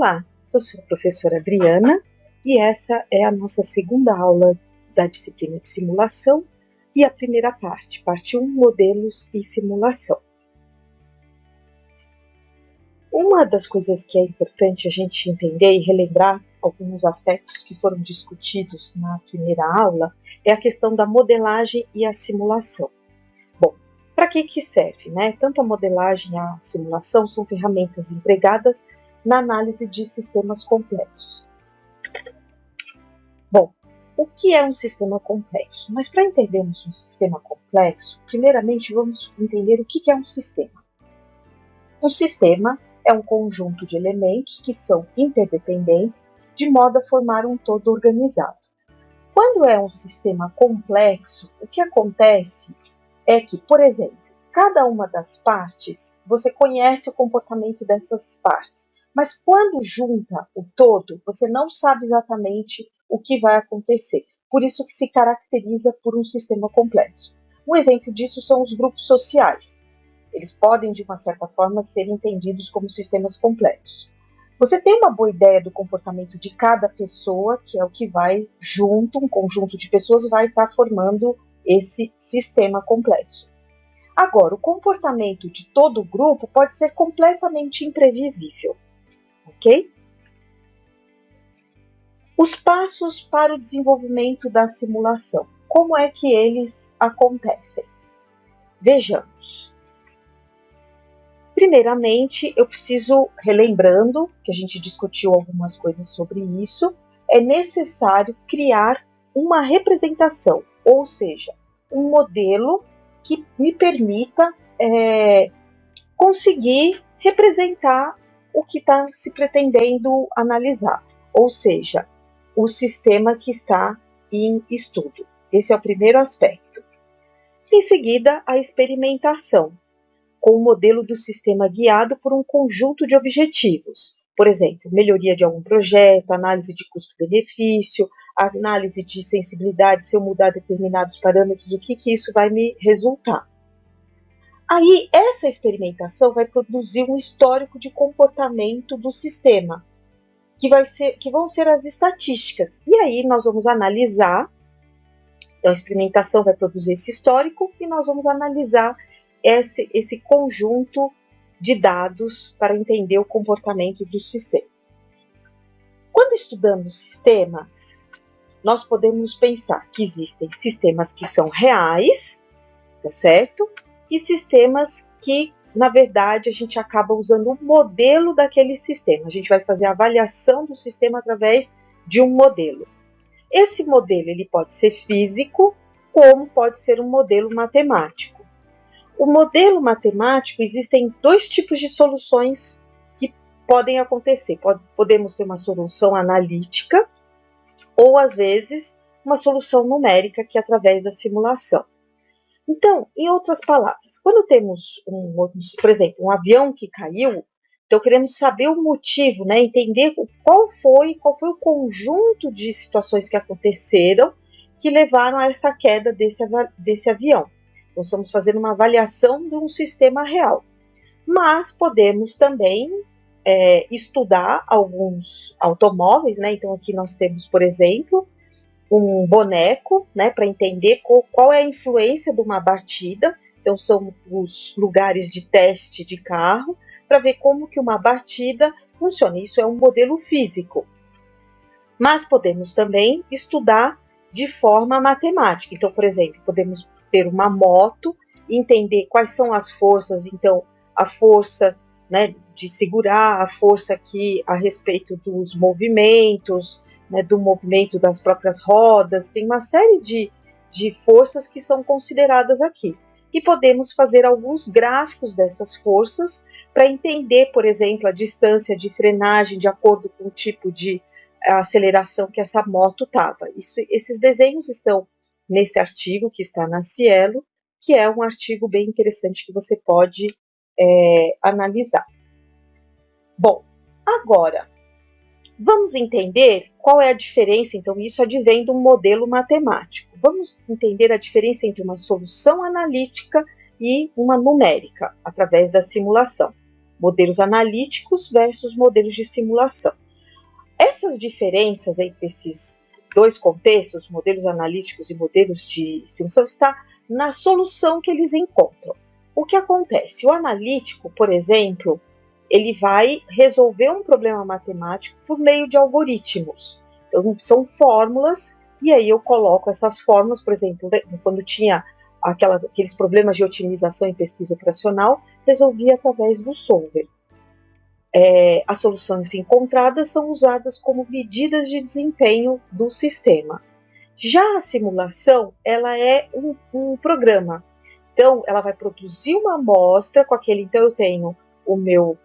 Olá, eu sou a professora Adriana e essa é a nossa segunda aula da disciplina de simulação e a primeira parte, parte 1, modelos e simulação. Uma das coisas que é importante a gente entender e relembrar alguns aspectos que foram discutidos na primeira aula é a questão da modelagem e a simulação. Bom, para que que serve, né? Tanto a modelagem e a simulação são ferramentas empregadas na análise de sistemas complexos. Bom, o que é um sistema complexo? Mas para entendermos um sistema complexo, primeiramente vamos entender o que é um sistema. Um sistema é um conjunto de elementos que são interdependentes de modo a formar um todo organizado. Quando é um sistema complexo, o que acontece é que, por exemplo, cada uma das partes, você conhece o comportamento dessas partes, mas quando junta o todo, você não sabe exatamente o que vai acontecer. Por isso que se caracteriza por um sistema complexo. Um exemplo disso são os grupos sociais. Eles podem, de uma certa forma, ser entendidos como sistemas complexos. Você tem uma boa ideia do comportamento de cada pessoa, que é o que vai junto, um conjunto de pessoas vai estar formando esse sistema complexo. Agora, o comportamento de todo o grupo pode ser completamente imprevisível, ok? Os passos para o desenvolvimento da simulação. Como é que eles acontecem? Vejamos. Primeiramente, eu preciso, relembrando que a gente discutiu algumas coisas sobre isso, é necessário criar uma representação, ou seja, um modelo que me permita é, conseguir representar o que está se pretendendo analisar, ou seja, o sistema que está em estudo. Esse é o primeiro aspecto. Em seguida, a experimentação, com o modelo do sistema guiado por um conjunto de objetivos. Por exemplo, melhoria de algum projeto, análise de custo-benefício, análise de sensibilidade, se eu mudar determinados parâmetros, o que, que isso vai me resultar. Aí, essa experimentação vai produzir um histórico de comportamento do sistema, que, vai ser, que vão ser as estatísticas. E aí, nós vamos analisar. Então, a experimentação vai produzir esse histórico e nós vamos analisar esse, esse conjunto de dados para entender o comportamento do sistema. Quando estudamos sistemas, nós podemos pensar que existem sistemas que são reais, tá certo? E sistemas que, na verdade, a gente acaba usando o um modelo daquele sistema. A gente vai fazer a avaliação do sistema através de um modelo. Esse modelo ele pode ser físico, como pode ser um modelo matemático. O modelo matemático existem dois tipos de soluções que podem acontecer. Podemos ter uma solução analítica ou às vezes uma solução numérica que é através da simulação. Então, em outras palavras, quando temos um, por exemplo, um avião que caiu, então queremos saber o motivo, né, entender qual foi, qual foi o conjunto de situações que aconteceram que levaram a essa queda desse, desse avião. Então, estamos fazendo uma avaliação de um sistema real. Mas podemos também é, estudar alguns automóveis, né? Então, aqui nós temos, por exemplo, um boneco, né, para entender qual, qual, é a influência de uma batida. Então, são os lugares de teste de carro, para ver como que uma batida funciona. Isso é um modelo físico. Mas podemos também estudar de forma matemática. Então, por exemplo, podemos ter uma moto, entender quais são as forças, então a força né, de segurar, a força aqui a respeito dos movimentos, né, do movimento das próprias rodas, tem uma série de, de forças que são consideradas aqui. E podemos fazer alguns gráficos dessas forças para entender, por exemplo, a distância de frenagem de acordo com o tipo de aceleração que essa moto estava. Esses desenhos estão nesse artigo que está na Cielo, que é um artigo bem interessante que você pode é, analisar. Bom, agora vamos entender qual é a diferença. Então, isso advém de um modelo matemático. Vamos entender a diferença entre uma solução analítica e uma numérica através da simulação. modelos analíticos versus modelos de simulação. Essas diferenças entre esses dois contextos, modelos analíticos e modelos de simulação, está na solução que eles encontram. O que acontece? O analítico, por exemplo, ele vai resolver um problema matemático por meio de algoritmos. Então, são fórmulas, e aí eu coloco essas fórmulas, por exemplo, né, quando tinha aquela, aqueles problemas de otimização em pesquisa operacional, resolvia através do solver. É, as soluções encontradas são usadas como medidas de desempenho do sistema. Já a simulação, ela é um, um programa. Então, ela vai produzir uma amostra com aquele. Então, eu tenho o meu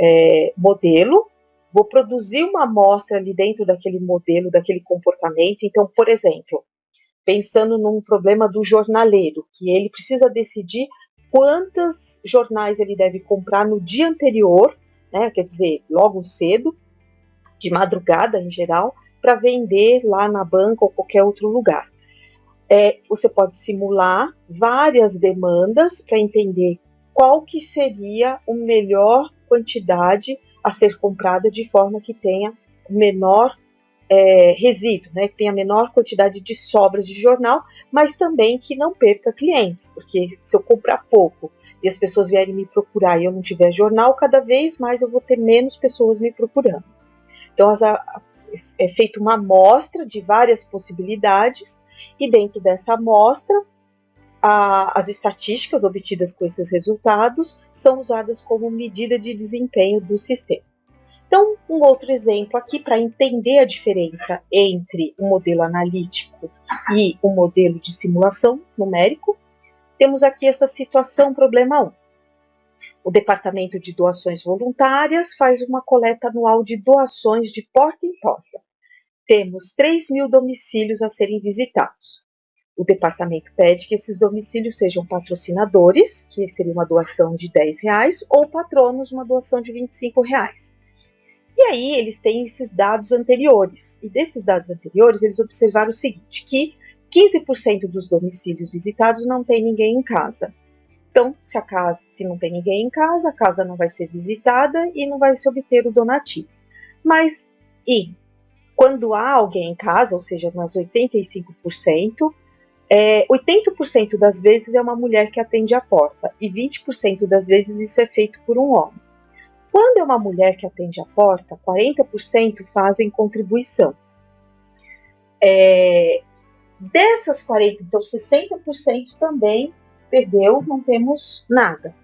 é, modelo, vou produzir uma amostra ali dentro daquele modelo, daquele comportamento. Então, por exemplo, pensando num problema do jornaleiro, que ele precisa decidir quantos jornais ele deve comprar no dia anterior, né, quer dizer, logo cedo, de madrugada em geral, para vender lá na banca ou qualquer outro lugar. É, você pode simular várias demandas para entender qual que seria o melhor quantidade a ser comprada de forma que tenha menor é, resíduo, né, que tenha menor quantidade de sobras de jornal, mas também que não perca clientes, porque se eu comprar pouco e as pessoas vierem me procurar e eu não tiver jornal, cada vez mais eu vou ter menos pessoas me procurando. Então, as, a, é feita uma amostra de várias possibilidades e dentro dessa amostra a, as estatísticas obtidas com esses resultados são usadas como medida de desempenho do sistema. Então, um outro exemplo aqui para entender a diferença entre o modelo analítico e o modelo de simulação numérico, temos aqui essa situação problema 1. O Departamento de Doações Voluntárias faz uma coleta anual de doações de porta em porta. Temos 3 mil domicílios a serem visitados. O departamento pede que esses domicílios sejam patrocinadores, que seria uma doação de 10 reais, ou patronos, uma doação de 25 reais. E aí eles têm esses dados anteriores. E desses dados anteriores, eles observaram o seguinte, que 15% dos domicílios visitados não tem ninguém em casa. Então, se a casa, se não tem ninguém em casa, a casa não vai ser visitada e não vai se obter o donativo. Mas e quando há alguém em casa, ou seja, nas 85%, é, 80% das vezes é uma mulher que atende a porta e 20% das vezes isso é feito por um homem. Quando é uma mulher que atende a porta, 40% fazem contribuição. É, dessas 40%, então 60% também perdeu, não temos nada.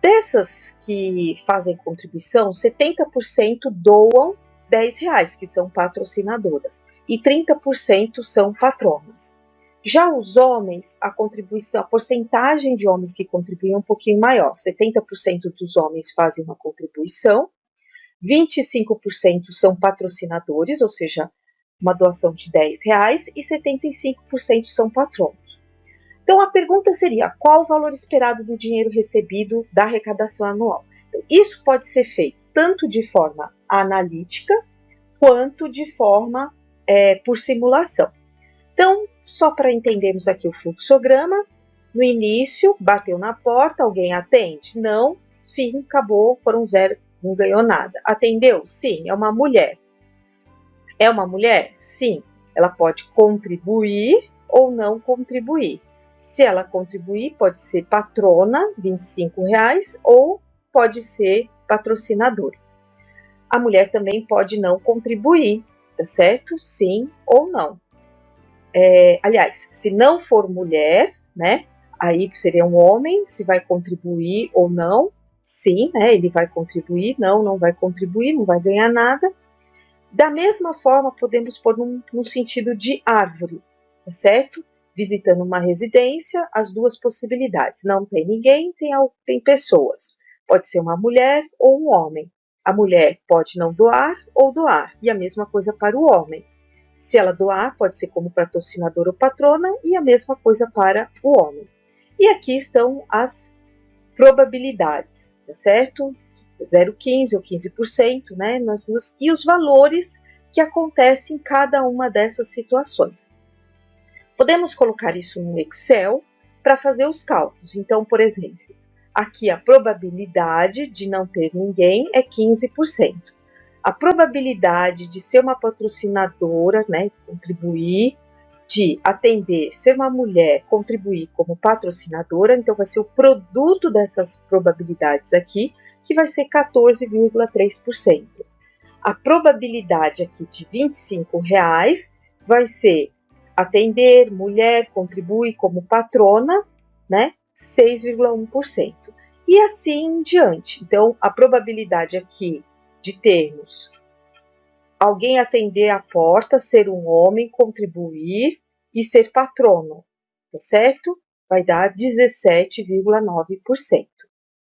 Dessas que fazem contribuição, 70% doam 10 reais, que são patrocinadoras, e 30% são patronas. Já os homens, a contribuição, a porcentagem de homens que contribuem é um pouquinho maior. 70% dos homens fazem uma contribuição, 25% são patrocinadores, ou seja, uma doação de 10 reais, e 75% são patronos. Então a pergunta seria: qual o valor esperado do dinheiro recebido da arrecadação anual? Então, isso pode ser feito tanto de forma analítica quanto de forma é, por simulação. Então, só para entendermos aqui o fluxograma, no início, bateu na porta, alguém atende? Não, fim, acabou, foram zero, não ganhou nada. Atendeu? Sim, é uma mulher. É uma mulher? Sim, ela pode contribuir ou não contribuir. Se ela contribuir, pode ser patrona, R$ reais, ou pode ser patrocinadora. A mulher também pode não contribuir, tá certo? Sim ou não. É, aliás, se não for mulher, né? Aí seria um homem, se vai contribuir ou não. Sim, né? Ele vai contribuir, não, não vai contribuir, não vai ganhar nada. Da mesma forma, podemos pôr num, num sentido de árvore, tá certo? Visitando uma residência, as duas possibilidades. Não tem ninguém, tem, tem pessoas. Pode ser uma mulher ou um homem. A mulher pode não doar ou doar, e a mesma coisa para o homem. Se ela doar, pode ser como patrocinador ou patrona, e a mesma coisa para o homem. E aqui estão as probabilidades, tá certo? 0,15 ou 15%, né? Nas duas, e os valores que acontecem em cada uma dessas situações. Podemos colocar isso no Excel para fazer os cálculos. Então, por exemplo, aqui a probabilidade de não ter ninguém é 15%. A probabilidade de ser uma patrocinadora, né, contribuir, de atender, ser uma mulher, contribuir como patrocinadora, então vai ser o produto dessas probabilidades aqui, que vai ser 14,3%. A probabilidade aqui de 25 reais vai ser atender, mulher, contribui como patrona, né? 6,1%. E assim em diante. Então, a probabilidade aqui de termos alguém atender a porta, ser um homem, contribuir e ser patrono, tá certo? Vai dar 17,9%,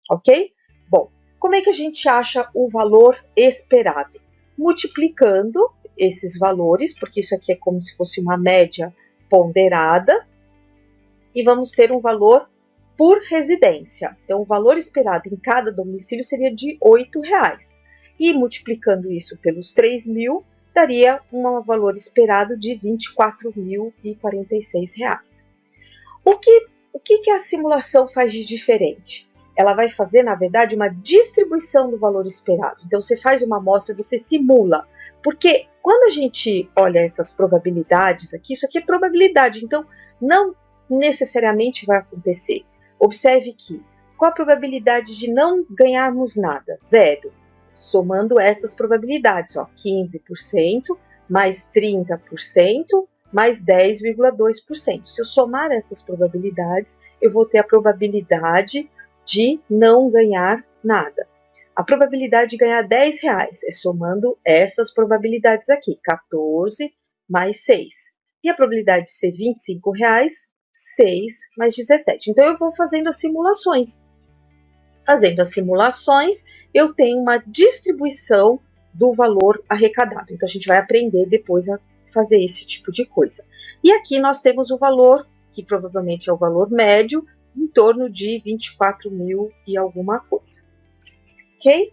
ok? Bom, como é que a gente acha o valor esperado? Multiplicando esses valores, porque isso aqui é como se fosse uma média ponderada, e vamos ter um valor por residência. Então, o valor esperado em cada domicílio seria de R$ reais. E multiplicando isso pelos 3 mil, daria um valor esperado de R$ 24.046. O que, o que, que a simulação faz de diferente? ela vai fazer, na verdade, uma distribuição do valor esperado. Então, você faz uma amostra, você simula. Porque quando a gente olha essas probabilidades aqui, isso aqui é probabilidade, então não necessariamente vai acontecer. Observe que qual a probabilidade de não ganharmos nada? Zero. Somando essas probabilidades, ó, 15% mais 30% mais 10,2%. Se eu somar essas probabilidades, eu vou ter a probabilidade de não ganhar nada. A probabilidade de ganhar 10 reais é somando essas probabilidades aqui, 14 mais 6. E a probabilidade de ser 25 reais, 6 mais 17. Então, eu vou fazendo as simulações. Fazendo as simulações, eu tenho uma distribuição do valor arrecadado. Então, a gente vai aprender depois a fazer esse tipo de coisa. E aqui nós temos o valor, que provavelmente é o valor médio, em torno de 24 mil e alguma coisa. Ok?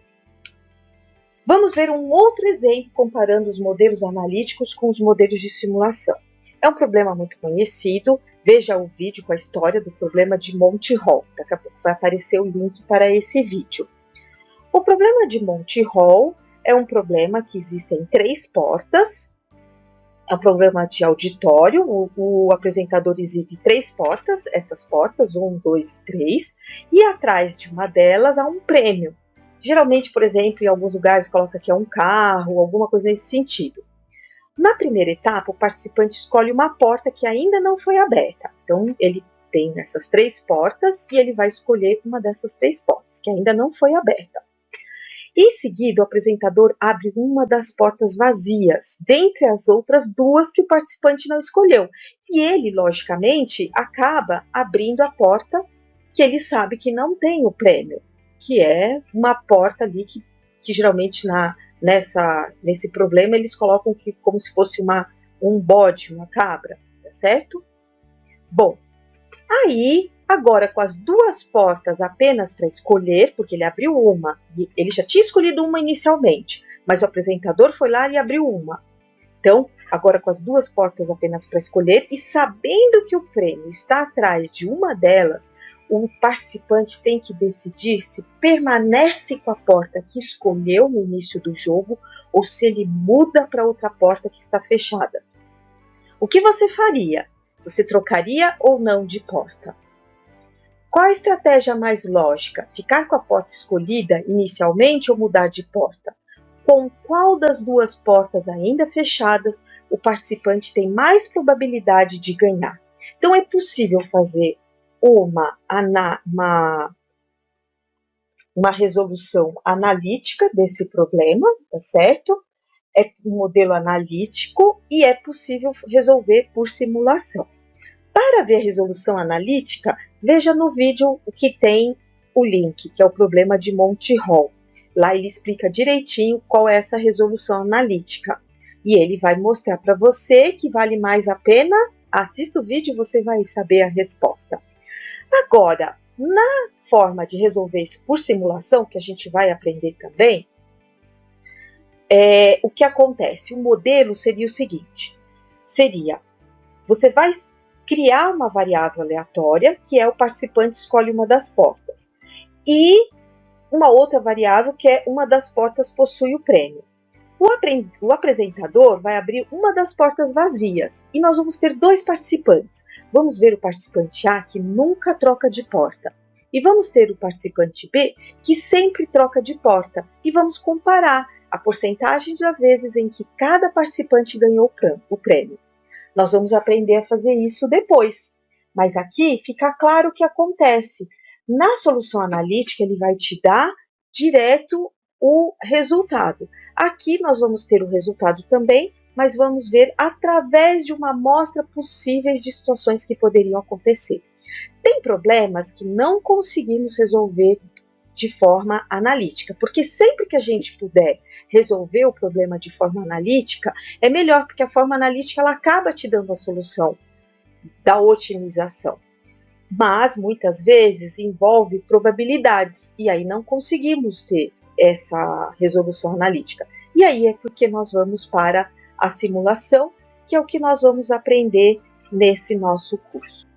Vamos ver um outro exemplo comparando os modelos analíticos com os modelos de simulação. É um problema muito conhecido. Veja o vídeo com a história do problema de Monte Hall. Daqui a pouco vai aparecer o link para esse vídeo. O problema de Monte Hall é um problema que existem três portas é um programa de auditório. O, o, apresentador exibe três portas, essas portas, um, dois, três, e atrás de uma delas há um prêmio. Geralmente, por exemplo, em alguns lugares coloca que é um carro, alguma coisa nesse sentido. Na primeira etapa, o participante escolhe uma porta que ainda não foi aberta. Então, ele tem essas três portas e ele vai escolher uma dessas três portas que ainda não foi aberta. Em seguida, o apresentador abre uma das portas vazias, dentre as outras duas que o participante não escolheu. E ele, logicamente, acaba abrindo a porta que ele sabe que não tem o prêmio, que é uma porta ali que, que geralmente na, nessa, nesse problema eles colocam que, como se fosse uma, um bode, uma cabra, tá certo? Bom, aí Agora, com as duas portas apenas para escolher, porque ele abriu uma, e ele já tinha escolhido uma inicialmente, mas o apresentador foi lá e abriu uma. Então, agora com as duas portas apenas para escolher e sabendo que o prêmio está atrás de uma delas, o participante tem que decidir se permanece com a porta que escolheu no início do jogo ou se ele muda para outra porta que está fechada. O que você faria? Você trocaria ou não de porta? Qual a estratégia mais lógica? Ficar com a porta escolhida inicialmente ou mudar de porta? Com qual das duas portas ainda fechadas o participante tem mais probabilidade de ganhar? Então é possível fazer uma, uma, uma resolução analítica desse problema, tá certo? É um modelo analítico e é possível resolver por simulação. Para ver a resolução analítica, veja no vídeo que tem o link, que é o problema de Monte Hall. Lá ele explica direitinho qual é essa resolução analítica. E ele vai mostrar para você que vale mais a pena. Assista o vídeo e você vai saber a resposta. Agora, na forma de resolver isso por simulação, que a gente vai aprender também, é, o que acontece? O modelo seria o seguinte: seria você vai criar uma variável aleatória, que é o participante escolhe uma das portas. e uma outra variável que é uma das portas possui o prêmio. O, o, apresentador vai abrir uma das portas vazias e nós vamos ter dois participantes. Vamos ver o participante A que nunca troca de porta e vamos ter o participante B que sempre troca de porta e vamos comparar a porcentagem de vezes em que cada participante ganhou o prêmio. Nós vamos aprender a fazer isso depois, mas aqui fica claro o que acontece. Na solução analítica, ele vai te dar direto o resultado. Aqui nós vamos ter o resultado também, mas vamos ver através de uma amostra possíveis de situações que poderiam acontecer. Tem problemas que não conseguimos resolver de forma analítica, porque sempre que a gente puder resolver o problema de forma analítica, é melhor, porque a forma analítica ela acaba te dando a solução da otimização. Mas muitas vezes envolve probabilidades e aí não conseguimos ter essa resolução analítica. E aí é porque nós vamos para a simulação, que é o que nós vamos aprender nesse nosso curso.